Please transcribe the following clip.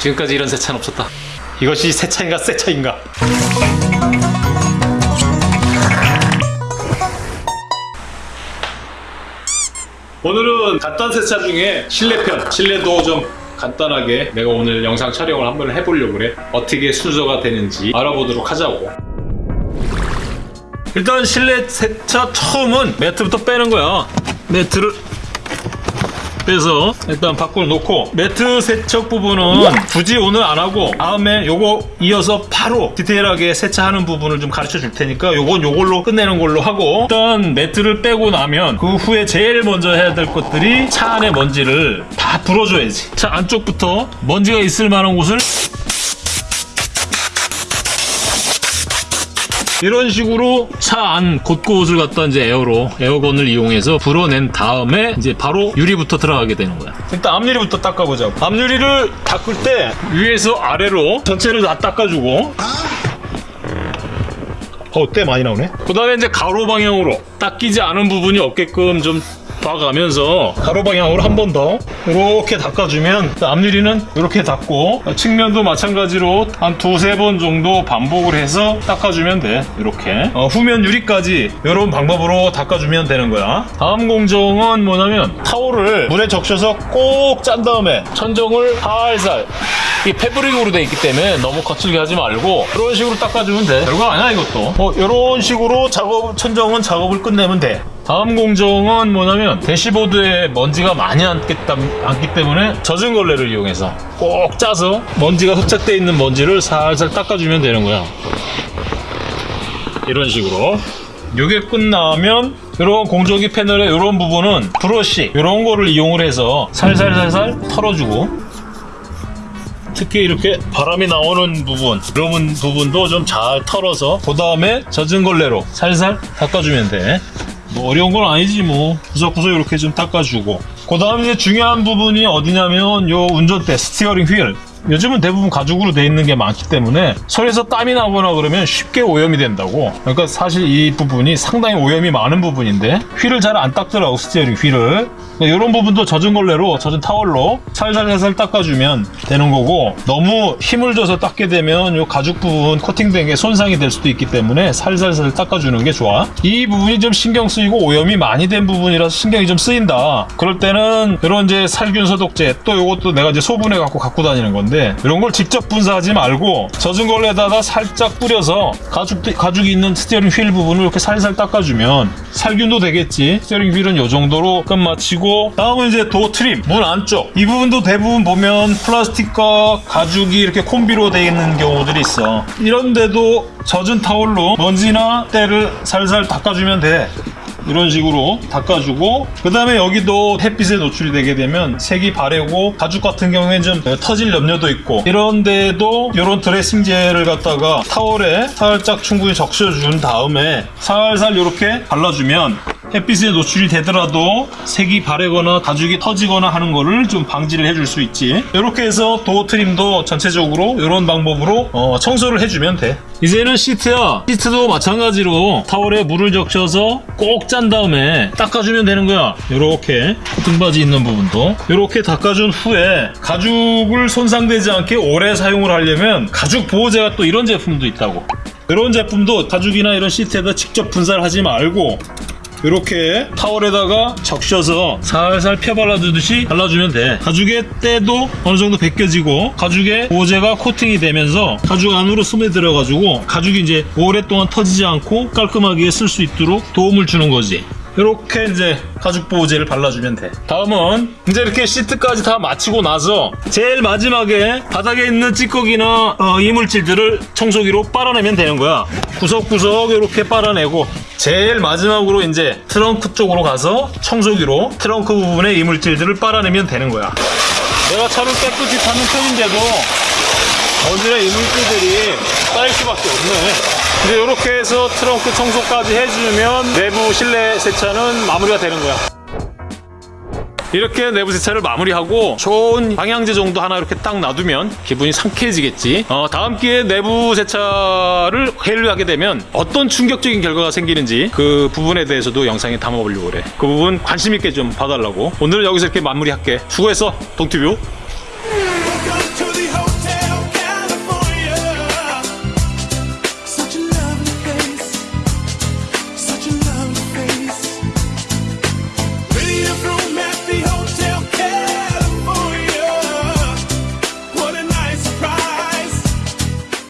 지금까지 이런 세차는 없었다. 이것이 세차인가 세차인가? 오늘은 간단 세차 중에 실내편, 실내도 좀 간단하게 내가 오늘 영상 촬영을 한번 해보려고 그래. 어떻게 순서가 되는지 알아보도록 하자고. 일단 실내 세차 처음은 매트부터 빼는 거야. 매트를 빼서 일단 밖으로 놓고 매트 세척 부분은 굳이 오늘 안 하고 다음에 요거 이어서 바로 디테일하게 세차하는 부분을 좀 가르쳐 줄 테니까 요건 요걸로 끝내는 걸로 하고 일단 매트를 빼고 나면 그 후에 제일 먼저 해야 될 것들이 차 안에 먼지를 다 불어줘야지 차 안쪽부터 먼지가 있을 만한 곳을 이런 식으로 차 안 곳곳을 갖다 이제 에어로 에어건을 이용해서 불어낸 다음에 이제 바로 유리부터 들어가게 되는 거야. 일단 앞유리부터 닦아보자고. 앞유리를 닦을 때 위에서 아래로 전체를 다 닦아주고. 어, 때 많이 나오네. 그 다음에 이제 가로 방향으로 닦이지 않은 부분이 없게끔 좀 봐가면서 가로 방향으로 한 번 더 이렇게 닦아주면 앞유리는 이렇게 닦고 측면도 마찬가지로 한 두세 번 정도 반복을 해서 닦아주면 돼. 이렇게. 어, 후면 유리까지 이런 방법으로 닦아주면 되는 거야. 다음 공정은 뭐냐면 타올을 물에 적셔서 꼭 짠 다음에 천정을 살살 이 패브릭으로 돼 있기 때문에 너무 거칠게 하지 말고 이런 식으로 닦아주면 돼. 별거 아니야 이것도. 어, 이런 식으로 작업 천정은 작업을 끝내면 돼 다음 공정은 뭐냐면 대시보드에 먼지가 많이 앉기, 때문에 젖은 걸레를 이용해서 꼭 짜서 먼지가 흡착되어 있는 먼지를 살살 닦아주면 되는 거야. 이런 식으로. 이게 끝나면 이런 공조기 패널의 이런 부분은 브러쉬 이런 거를 이용을 해서 살살살살 털어주고. 특히 이렇게 바람이 나오는 부분 이런 부분도 좀 잘 털어서 그 다음에 젖은 걸레로 살살 닦아주면 돼. 뭐 어려운 건 아니지 뭐. 구석구석 이렇게 좀 닦아주고. 그 다음 이제 중요한 부분이 어디냐면 요 운전대 steering wheel 요즘은 대부분 가죽으로 돼 있는 게 많기 때문에 손에서 땀이 나거나 그러면 쉽게 오염이 된다고. 그러니까 사실 이 부분이 상당히 오염이 많은 부분인데 휠을 잘 안 닦더라고 steering wheel을. 이런 부분도 젖은 걸레로 젖은 타월로 살살살살 닦아주면 되는 거고 너무 힘을 줘서 닦게 되면 요 가죽 부분 코팅된 게 손상이 될 수도 있기 때문에 살살살 닦아주는 게 좋아. 이 부분이 좀 신경 쓰이고 오염이 많이 된 부분이라서 신경이 좀 쓰인다. 그럴 때는 이런 이제 살균 소독제 또 이것도 내가 이제 소분해 갖고 갖고 다니는 건데 이런 걸 직접 분사하지 말고 젖은 걸레에다가 살짝 뿌려서 가죽 가죽이 있는 steering wheel 부분을 이렇게 살살 닦아주면 살균도 되겠지. steering wheel은 이 정도로 끝마치고 다음은 이제 door trim 문 안쪽. 이 부분도 대부분 보면 플라스틱과 가죽이 이렇게 콤비로 되어 있는 경우들이 있어. 이런데도 젖은 타올로 먼지나 때를 살살 닦아주면 돼 이런 식으로 닦아주고 그 다음에 여기도 햇빛에 노출이 되게 되면 색이 바래고 가죽 같은 경우에는 좀 터질 염려도 있고 이런데도 이런 드레싱 젤을 갖다가 타월에 살짝 충분히 적셔준 다음에 살살 이렇게 발라주면 햇빛에 노출이 되더라도 색이 바래거나 가죽이 터지거나 하는 거를 좀 방지를 해줄 수 있지. 이렇게 해서 도어 트림도 전체적으로 이런 방법으로 어, 청소를 해주면 돼. 이제는 시트야. 시트도 마찬가지로 타월에 물을 적셔서 꼭 짠 다음에 닦아주면 되는 거야. 이렇게 등받이 있는 부분도. 이렇게 닦아준 후에 가죽을 손상되지 않게 오래 사용을 하려면 가죽 보호제가 또 이런 제품도 있다고. 이런 제품도 가죽이나 이런 시트에다 직접 분사를 하지 말고 이렇게 타월에다가 적셔서 살살 펴 발라주듯이 발라주면 돼. 가죽의 때도 어느 정도 벗겨지고 가죽의 보호제가 코팅이 되면서 가죽 안으로 스며들어 가지고 가죽이 이제 오랫동안 터지지 않고 깔끔하게 쓸 수 있도록 도움을 주는 거지 이렇게 이제 가죽 보호제를 발라주면 돼. 다음은 이제 이렇게 시트까지 다 마치고 나서 제일 마지막에 바닥에 있는 찌꺼기나 어, 이물질들을 청소기로 빨아내면 되는 거야. 구석구석 이렇게 빨아내고 제일 마지막으로 이제 트렁크 쪽으로 가서 청소기로 트렁크 부분의 이물질들을 빨아내면 되는 거야. 내가 차를 깨끗이 타는 편인데도 먼지나 이물질들이 쌓일 수밖에 없네 이제 이렇게 해서 트렁크 청소까지 해주면 내부 실내 세차는 마무리가 되는 거야 이렇게 내부 세차를 마무리하고 좋은 방향제 정도 하나 이렇게 딱 놔두면 기분이 상쾌해지겠지. 어, 다음 기회에 내부 세차를 회의를 하게 되면 어떤 충격적인 결과가 생기는지 그 부분에 대해서도 영상에 담아보려고 그래. 그 부분 관심 있게 좀 봐달라고. 오늘은 여기서 이렇게 마무리할게. 수고했어, 동티뷰.